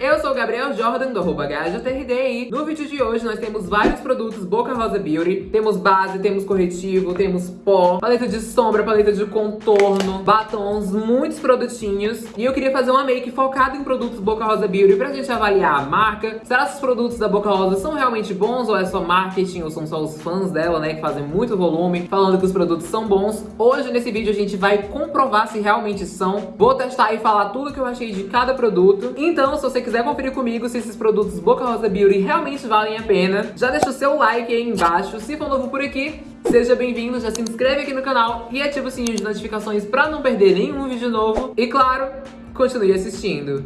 Eu sou o Gabriel Jordan, do arroba e no vídeo de hoje nós temos vários produtos Boca Rosa Beauty. Temos base, temos corretivo, temos pó, paleta de sombra, paleta de contorno, batons, muitos produtinhos. E eu queria fazer uma make focada em produtos Boca Rosa Beauty pra gente avaliar a marca. Será que os produtos da Boca Rosa são realmente bons ou é só marketing ou são só os fãs dela, né, que fazem muito volume, falando que os produtos são bons? Hoje nesse vídeo a gente vai comprovar se realmente são. Vou testar e falar tudo que eu achei de cada produto. Então, se você quiser conferir comigo se esses produtos Boca Rosa Beauty realmente valem a pena, já deixa o seu like aí embaixo. Se for novo por aqui, seja bem-vindo, já se inscreve aqui no canal e ativa o sininho de notificações para não perder nenhum vídeo novo. E claro, continue assistindo.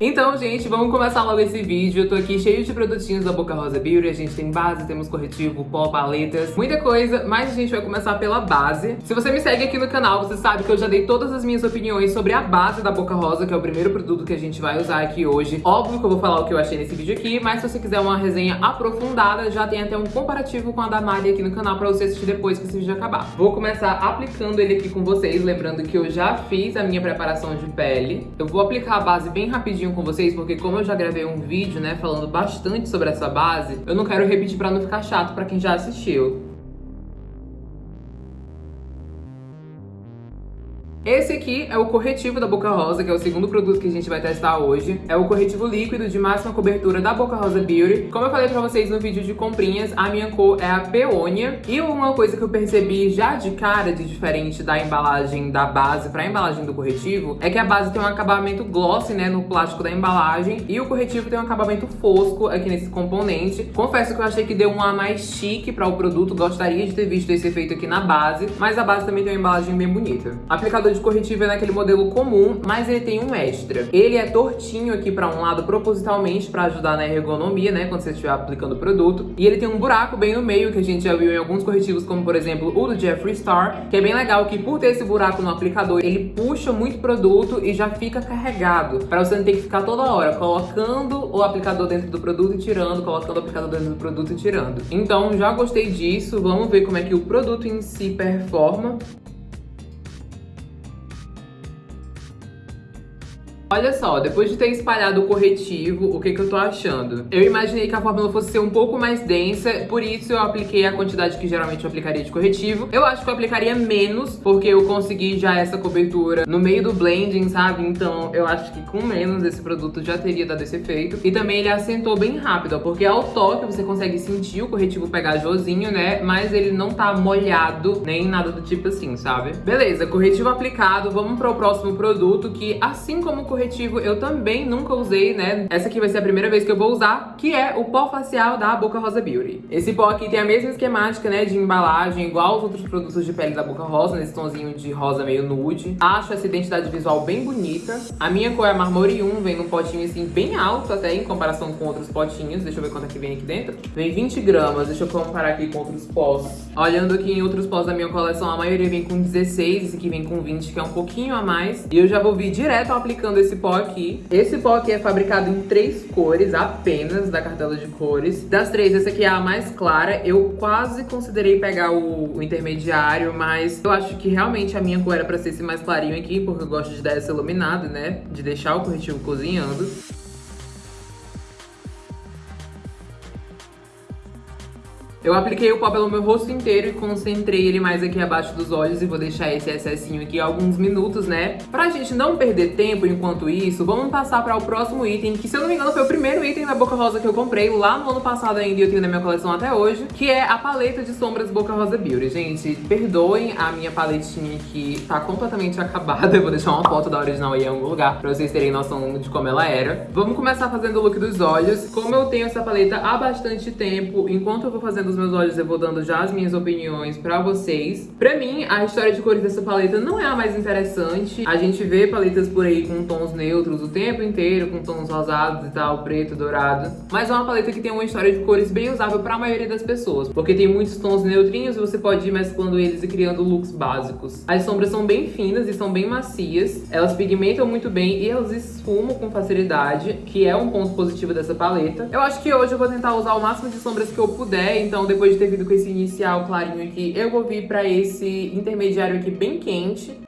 Então, gente, vamos começar logo esse vídeo. Eu tô aqui cheio de produtinhos da Boca Rosa Beauty. A gente tem base, temos corretivo, pó, paletas, muita coisa. Mas a gente vai começar pela base. Se você me segue aqui no canal, você sabe que eu já dei todas as minhas opiniões sobre a base da Boca Rosa, que é o primeiro produto que a gente vai usar aqui hoje. Óbvio que eu vou falar o que eu achei nesse vídeo aqui, mas se você quiser uma resenha aprofundada, já tem até um comparativo com a da Mari aqui no canal pra você assistir depois que esse vídeo acabar. Vou começar aplicando ele aqui com vocês, lembrando que eu já fiz a minha preparação de pele. Eu vou aplicar a base bem rapidinho com vocês, porque como eu já gravei um vídeo, né, falando bastante sobre essa base, eu não quero repetir pra não ficar chato pra quem já assistiu. Esse aqui é o corretivo da Boca Rosa, que é o segundo produto que a gente vai testar hoje. É o corretivo líquido de máxima cobertura da Boca Rosa Beauty. Como eu falei pra vocês no vídeo de comprinhas, a minha cor é a peônia. E uma coisa que eu percebi já de cara de diferente da embalagem da base pra embalagem do corretivo, é que a base tem um acabamento glossy, né, no plástico da embalagem. E o corretivo tem um acabamento fosco aqui nesse componente. Confesso que eu achei que deu um ar mais chique para o produto. Gostaria de ter visto esse efeito aqui na base. Mas a base também tem uma embalagem bem bonita. Aplicador de de corretivo é naquele modelo comum, mas ele tem um extra. Ele é tortinho aqui pra um lado propositalmente pra ajudar na ergonomia, né, quando você estiver aplicando o produto. E ele tem um buraco bem no meio, que a gente já viu em alguns corretivos, como por exemplo o do Jeffree Star, que é bem legal que por ter esse buraco no aplicador, ele puxa muito produto e já fica carregado, pra você não ter que ficar toda hora colocando o aplicador dentro do produto e tirando, colocando o aplicador dentro do produto e tirando. Então já gostei disso, vamos ver como é que o produto em si performa. Olha só, depois de ter espalhado o corretivo, o que que eu tô achando? Eu imaginei que a fórmula fosse ser um pouco mais densa, por isso eu apliquei a quantidade que geralmente eu aplicaria de corretivo. Eu acho que eu aplicaria menos, porque eu consegui já essa cobertura no meio do blending, sabe? Então eu acho que com menos esse produto já teria dado esse efeito. E também ele assentou bem rápido, ó, porque ao toque você consegue sentir o corretivo pegajosinho, né? Mas ele não tá molhado, nem nada do tipo assim, sabe? Beleza, corretivo aplicado, vamos para o próximo produto, que assim como o corretivo eu também nunca usei, né? Essa aqui vai ser a primeira vez que eu vou usar, que é o pó facial da Boca Rosa Beauty. Esse pó aqui tem a mesma esquemática, né, de embalagem, igual aos outros produtos de pele da Boca Rosa, nesse tonzinho de rosa meio nude. Acho essa identidade visual bem bonita. A minha cor é Marmore 1, vem num potinho assim bem alto até em comparação com outros potinhos. Deixa eu ver quanto é que vem aqui dentro. Vem 20 gramas, deixa eu comparar aqui com outros pós. Olhando aqui em outros pós da minha coleção, a maioria vem com 16, esse aqui vem com 20, que é um pouquinho a mais. E eu já vou vir direto aplicando esse esse pó aqui. Esse pó aqui é fabricado em três cores apenas, da cartela de cores. Das três, essa aqui é a mais clara. Eu quase considerei pegar o, o intermediário, mas eu acho que realmente a minha cor era pra ser esse mais clarinho aqui, porque eu gosto de dar essa iluminada, né? De deixar o corretivo cozinhando. Eu apliquei o pó pelo meu rosto inteiro e concentrei ele mais aqui abaixo dos olhos e vou deixar esse excessinho aqui alguns minutos, né? Pra gente não perder tempo enquanto isso, vamos passar para o próximo item, que se eu não me engano foi o primeiro item da Boca Rosa que eu comprei lá no ano passado ainda e eu tenho na minha coleção até hoje, que é a paleta de sombras Boca Rosa Beauty. Gente, perdoem a minha paletinha que tá completamente acabada, eu vou deixar uma foto da original aí em algum lugar pra vocês terem noção de como ela era. Vamos começar fazendo o look dos olhos. Como eu tenho essa paleta há bastante tempo, enquanto eu vou fazendo os meus olhos eu vou dando já as minhas opiniões pra vocês. Pra mim, a história de cores dessa paleta não é a mais interessante. A gente vê paletas por aí com tons neutros o tempo inteiro, com tons rosados e tal, preto, dourado. Mas é uma paleta que tem uma história de cores bem usável pra maioria das pessoas. Porque tem muitos tons neutrinhos e você pode ir mesclando eles e criando looks básicos. As sombras são bem finas e são bem macias. Elas pigmentam muito bem e elas esfumam com facilidade, que é um ponto positivo dessa paleta. Eu acho que hoje eu vou tentar usar o máximo de sombras que eu puder, então então depois de ter vindo com esse inicial clarinho aqui, eu vou vir pra esse intermediário aqui bem quente.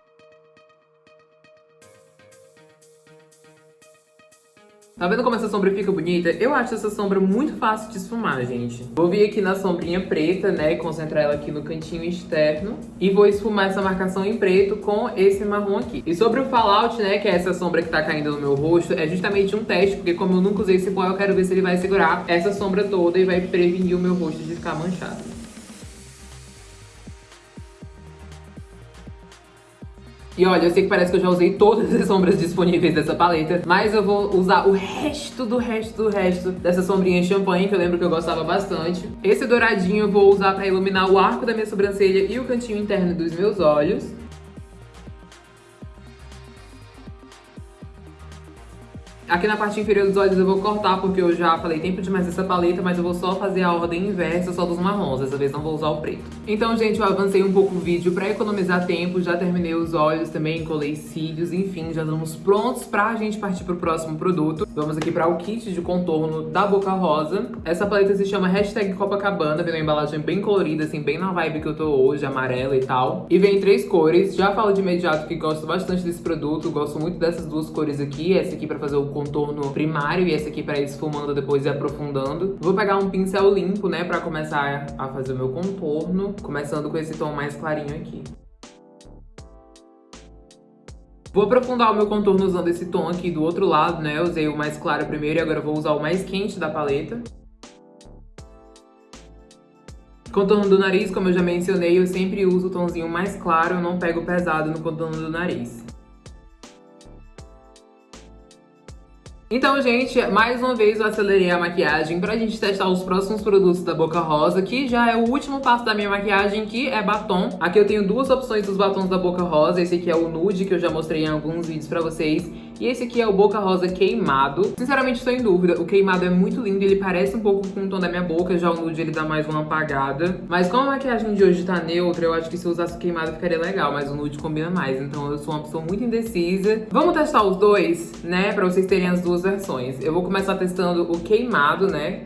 Tá vendo como essa sombra fica bonita? Eu acho essa sombra muito fácil de esfumar, gente. Vou vir aqui na sombrinha preta, né, e concentrar ela aqui no cantinho externo. E vou esfumar essa marcação em preto com esse marrom aqui. E sobre o fallout, né, que é essa sombra que tá caindo no meu rosto, é justamente um teste, porque como eu nunca usei esse pó, eu quero ver se ele vai segurar essa sombra toda e vai prevenir o meu rosto de ficar manchado. E olha, eu sei que parece que eu já usei todas as sombras disponíveis dessa paleta, mas eu vou usar o resto do resto do resto dessa sombrinha champanhe, que eu lembro que eu gostava bastante. Esse douradinho eu vou usar pra iluminar o arco da minha sobrancelha e o cantinho interno dos meus olhos. Aqui na parte inferior dos olhos eu vou cortar, porque eu já falei tempo demais dessa paleta, mas eu vou só fazer a ordem inversa, só dos marrons. Dessa vez não vou usar o preto. Então, gente, eu avancei um pouco o vídeo pra economizar tempo, já terminei os olhos também, colei cílios, enfim, já estamos prontos pra gente partir pro próximo produto. Vamos aqui pra o kit de contorno da Boca Rosa. Essa paleta se chama Hashtag Copacabana, vem uma embalagem bem colorida, assim, bem na vibe que eu tô hoje, amarela e tal. E vem em três cores. Já falo de imediato que gosto bastante desse produto, gosto muito dessas duas cores aqui. Essa aqui pra fazer o contorno primário e esse aqui pra ir esfumando depois e aprofundando. Vou pegar um pincel limpo, né, pra começar a fazer o meu contorno, começando com esse tom mais clarinho aqui. Vou aprofundar o meu contorno usando esse tom aqui do outro lado, né? Eu usei o mais claro primeiro e agora vou usar o mais quente da paleta. Contorno do nariz, como eu já mencionei, eu sempre uso o tomzinho mais claro, eu não pego pesado no contorno do nariz. Então, gente, mais uma vez eu acelerei a maquiagem pra gente testar os próximos produtos da Boca Rosa, que já é o último passo da minha maquiagem, que é batom. Aqui eu tenho duas opções dos batons da Boca Rosa. Esse aqui é o nude, que eu já mostrei em alguns vídeos pra vocês. E esse aqui é o Boca Rosa queimado. Sinceramente, estou em dúvida. O queimado é muito lindo, ele parece um pouco com o tom da minha boca. Já o nude, ele dá mais uma apagada. Mas como a maquiagem de hoje tá neutra, eu acho que se eu usasse o queimado ficaria legal. Mas o nude combina mais, então eu sou uma pessoa muito indecisa. Vamos testar os dois, né? Pra vocês terem as duas versões. Eu vou começar testando o queimado, né?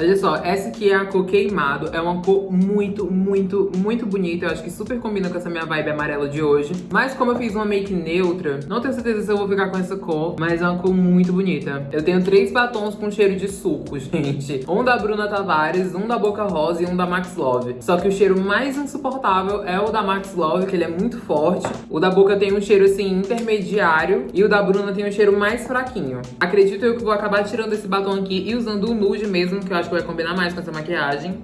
Olha só, essa aqui é a cor queimado. É uma cor muito, muito, muito bonita. Eu acho que super combina com essa minha vibe amarela de hoje. Mas como eu fiz uma make neutra, não tenho certeza se eu vou ficar com essa cor, mas é uma cor muito bonita. Eu tenho três batons com cheiro de suco, gente. Um da Bruna Tavares, um da Boca Rosa e um da Max Love. Só que o cheiro mais insuportável é o da Max Love, que ele é muito forte. O da Boca tem um cheiro, assim, intermediário. E o da Bruna tem um cheiro mais fraquinho. Acredito eu que vou acabar tirando esse batom aqui e usando o nude mesmo, que eu acho que vai combinar mais com essa maquiagem.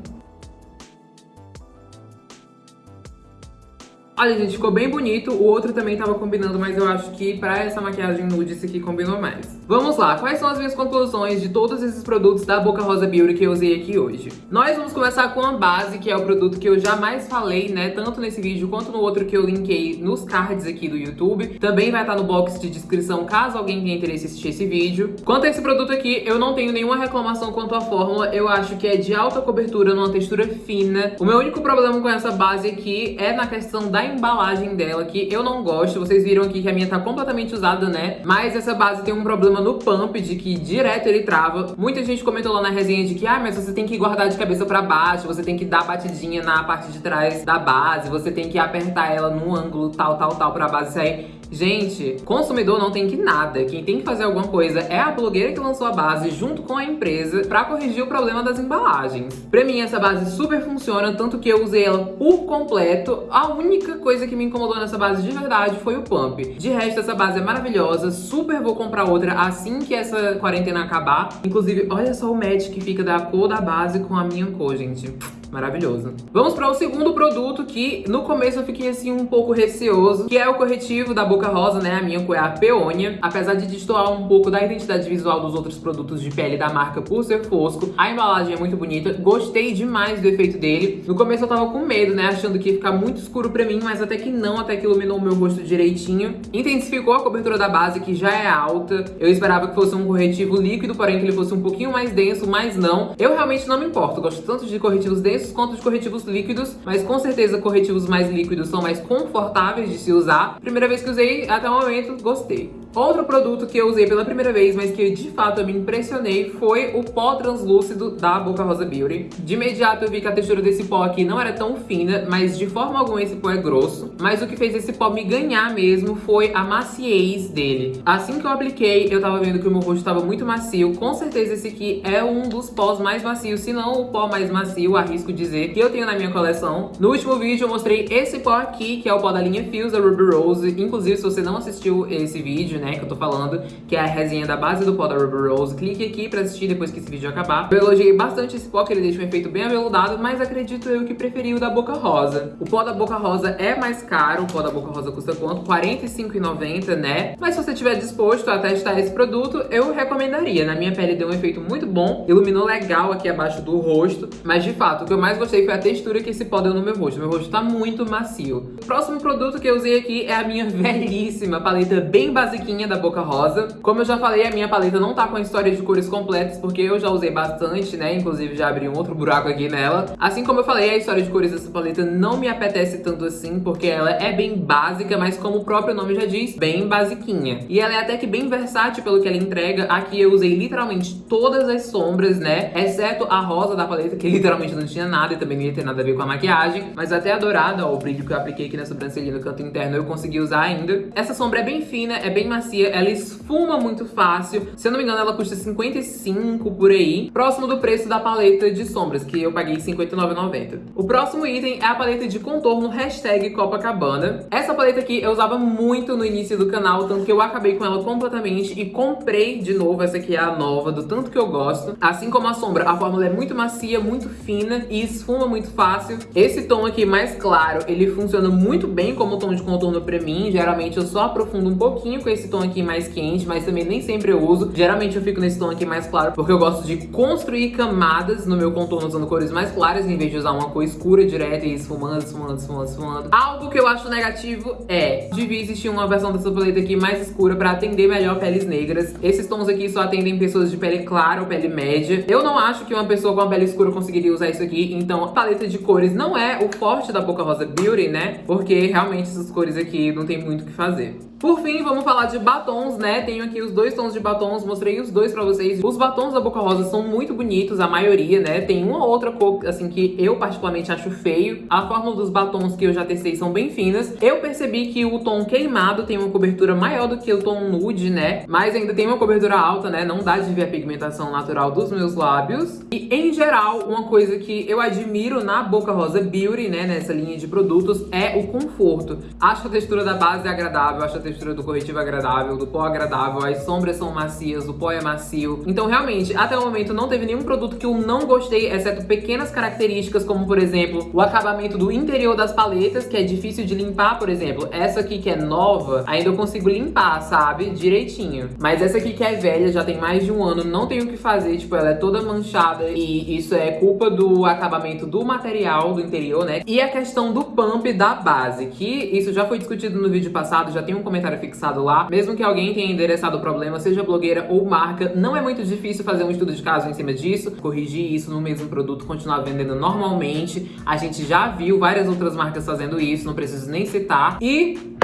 Olha, gente, ficou bem bonito. O outro também tava combinando, mas eu acho que pra essa maquiagem nude, esse aqui combinou mais. Vamos lá, quais são as minhas conclusões de todos esses produtos da Boca Rosa Beauty que eu usei aqui hoje? Nós vamos começar com a base, que é o produto que eu jamais falei, né, tanto nesse vídeo quanto no outro que eu linkei nos cards aqui do YouTube. Também vai estar no box de descrição, caso alguém tenha interesse em assistir esse vídeo. Quanto a esse produto aqui, eu não tenho nenhuma reclamação quanto à fórmula. Eu acho que é de alta cobertura, numa textura fina. O meu único problema com essa base aqui é na questão da embalagem dela, que eu não gosto. Vocês viram aqui que a minha tá completamente usada, né? Mas essa base tem um problema no pump, de que direto ele trava. Muita gente comentou lá na resenha de que, ah, mas você tem que guardar de cabeça pra baixo, você tem que dar batidinha na parte de trás da base, você tem que apertar ela num ângulo tal, tal, tal pra base sair. Gente, consumidor não tem que nada. Quem tem que fazer alguma coisa é a blogueira que lançou a base junto com a empresa pra corrigir o problema das embalagens. Pra mim, essa base super funciona, tanto que eu usei ela por completo. A única coisa que me incomodou nessa base de verdade foi o pump. De resto, essa base é maravilhosa, super vou comprar outra assim que essa quarentena acabar. Inclusive, olha só o match que fica da cor da base com a minha cor, gente. Maravilhoso. Vamos para o segundo produto que no começo eu fiquei assim um pouco receoso, que é o corretivo da Boca Rosa, né? A minha cor é a Peônia. Apesar de destoar um pouco da identidade visual dos outros produtos de pele da marca por ser fosco, a embalagem é muito bonita. Gostei demais do efeito dele. No começo eu tava com medo, né? Achando que ia ficar muito escuro pra mim, mas até que não, até que iluminou o meu rosto direitinho. Intensificou a cobertura da base, que já é alta. Eu esperava que fosse um corretivo líquido, porém que ele fosse um pouquinho mais denso, mas não. Eu realmente não me importo. Gosto tanto de corretivos densos quanto de corretivos líquidos, mas com certeza corretivos mais líquidos são mais confortáveis de se usar. Primeira vez que usei, até o momento, gostei. Outro produto que eu usei pela primeira vez, mas que de fato eu me impressionei, foi o pó translúcido da Boca Rosa Beauty. De imediato eu vi que a textura desse pó aqui não era tão fina, mas de forma alguma esse pó é grosso. Mas o que fez esse pó me ganhar mesmo foi a maciez dele. Assim que eu apliquei, eu tava vendo que o meu rosto tava muito macio. Com certeza esse aqui é um dos pós mais macios, se não o pó mais macio, arrisco dizer, que eu tenho na minha coleção. No último vídeo eu mostrei esse pó aqui, que é o pó da linha Fuse da Ruby Rose. Inclusive, se você não assistiu esse vídeo, né, que eu tô falando, que é a resenha da base do pó da Ruby Rose, clique aqui pra assistir depois que esse vídeo acabar. Eu elogiei bastante esse pó, que ele deixa um efeito bem aveludado, mas acredito eu que preferi o da Boca Rosa. O pó da Boca Rosa é mais caro, o pó da Boca Rosa custa quanto? R$ 45,90, né? Mas se você estiver disposto a testar esse produto, eu recomendaria. Na minha pele deu um efeito muito bom, iluminou legal aqui abaixo do rosto, mas de fato, o que eu mais gostei foi a textura que esse pó deu no meu rosto. Meu rosto tá muito macio. O próximo produto que eu usei aqui é a minha velhíssima paleta bem basiquinha da Boca Rosa. Como eu já falei, a minha paleta não tá com a história de cores completas, porque eu já usei bastante, né? Inclusive já abri um outro buraco aqui nela. Assim como eu falei, a história de cores dessa paleta não me apetece tanto assim, porque ela é bem básica, mas como o próprio nome já diz, bem basiquinha. E ela é até que bem versátil pelo que ela entrega. Aqui eu usei literalmente todas as sombras, né? Exceto a rosa da paleta, que literalmente não tinha nada e também não ia ter nada a ver com a maquiagem. Mas até a dourada, ó, o brilho que eu apliquei aqui na sobrancelha no canto interno, eu consegui usar ainda. Essa sombra é bem fina, é bem macia, ela esfuma muito fácil. Se eu não me engano, ela custa 55 por aí. Próximo do preço da paleta de sombras, que eu paguei 59,90. O próximo item é a paleta de contorno hashtag Copacabana. Essa paleta aqui eu usava muito no início do canal, tanto que eu acabei com ela completamente e comprei de novo. Essa aqui é a nova, do tanto que eu gosto. Assim como a sombra, a fórmula é muito macia, muito fina e esfuma muito fácil. Esse tom aqui mais claro, ele funciona muito bem como tom de contorno pra mim. Geralmente eu só aprofundo um pouquinho com esse tom aqui mais quente, mas também nem sempre eu uso. Geralmente eu fico nesse tom aqui mais claro, porque eu gosto de construir camadas no meu contorno usando cores mais claras, em vez de usar uma cor escura direta e esfumando, esfumando, esfumando, esfumando. Algo que eu acho negativo é, devia existir uma versão dessa paleta aqui mais escura pra atender melhor peles negras. Esses tons aqui só atendem pessoas de pele clara ou pele média. Eu não acho que uma pessoa com a pele escura conseguiria usar isso aqui, então a paleta de cores não é o forte da Boca Rosa Beauty, né? Porque realmente essas cores aqui não tem muito o que fazer. Por fim, vamos falar de batons, né? Tenho aqui os dois tons de batons, mostrei os dois pra vocês. Os batons da Boca Rosa são muito bonitos, a maioria, né? Tem uma ou outra cor, assim, que eu particularmente acho feio. A fórmula dos batons que eu já testei são bem finas. Eu percebi que o tom queimado tem uma cobertura maior do que o tom nude, né? Mas ainda tem uma cobertura alta, né? Não dá de ver a pigmentação natural dos meus lábios. E, em geral, uma coisa que eu admiro na Boca Rosa Beauty, né? Nessa linha de produtos, é o conforto. Acho a textura da base agradável, acho a textura do corretivo agradável, do pó agradável, as sombras são macias, o pó é macio. Então, realmente, até o momento não teve nenhum produto que eu não gostei, exceto pequenas características, como, por exemplo, o acabamento do interior das paletas, que é difícil de limpar, por exemplo. Essa aqui que é nova, ainda eu consigo limpar, sabe? Direitinho. Mas essa aqui que é velha, já tem mais de um ano, não tem o que fazer, tipo, ela é toda manchada e isso é culpa do acabamento do material do interior, né? E a questão do pump da base, que isso já foi discutido no vídeo passado, já tem um comentário comentário fixado lá. Mesmo que alguém tenha endereçado o problema, seja blogueira ou marca, não é muito difícil fazer um estudo de caso em cima disso, corrigir isso no mesmo produto, continuar vendendo normalmente. A gente já viu várias outras marcas fazendo isso, não preciso nem citar. E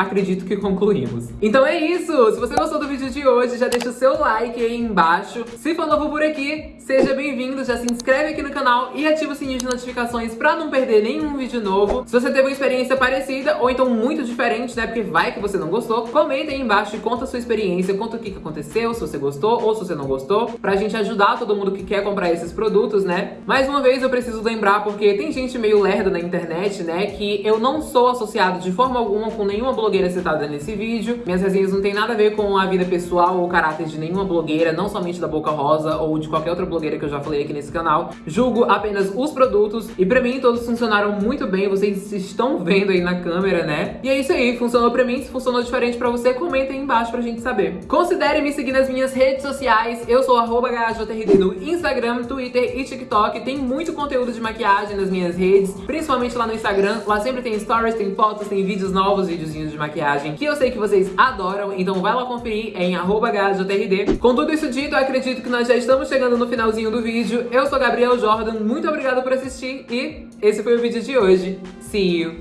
acredito que concluímos. Então é isso! Se você gostou do vídeo de hoje, já deixa o seu like aí embaixo. Se for novo por aqui, seja bem-vindo, já se inscreve aqui no canal e ativa o sininho de notificações pra não perder nenhum vídeo novo. Se você teve uma experiência parecida ou então muito diferente, né, porque vai que você não gostou, comenta aí embaixo e conta a sua experiência, conta o que, aconteceu, se você gostou ou se você não gostou, pra gente ajudar todo mundo que quer comprar esses produtos, né? Mais uma vez eu preciso lembrar, porque tem gente meio lerda na internet, né, que eu não sou associado de forma alguma com nenhuma blogueira blogueira citada nesse vídeo. Minhas resenhas não tem nada a ver com a vida pessoal ou caráter de nenhuma blogueira, não somente da Boca Rosa ou de qualquer outra blogueira que eu já falei aqui nesse canal. Julgo apenas os produtos e pra mim todos funcionaram muito bem, vocês estão vendo aí na câmera, né? E é isso aí, funcionou pra mim, se funcionou diferente pra você, comenta aí embaixo pra gente saber. Considere me seguir nas minhas redes sociais, eu sou arroba no Instagram, Twitter e TikTok. Tem muito conteúdo de maquiagem nas minhas redes, principalmente lá no Instagram. Lá sempre tem stories, tem fotos, tem vídeos novos, videozinhos de maquiagem que eu sei que vocês adoram, então vai lá conferir em @hjrd. Com tudo isso dito, acredito que nós já estamos chegando no finalzinho do vídeo. Eu sou Gabriel Jordan, muito obrigada por assistir e esse foi o vídeo de hoje. See you!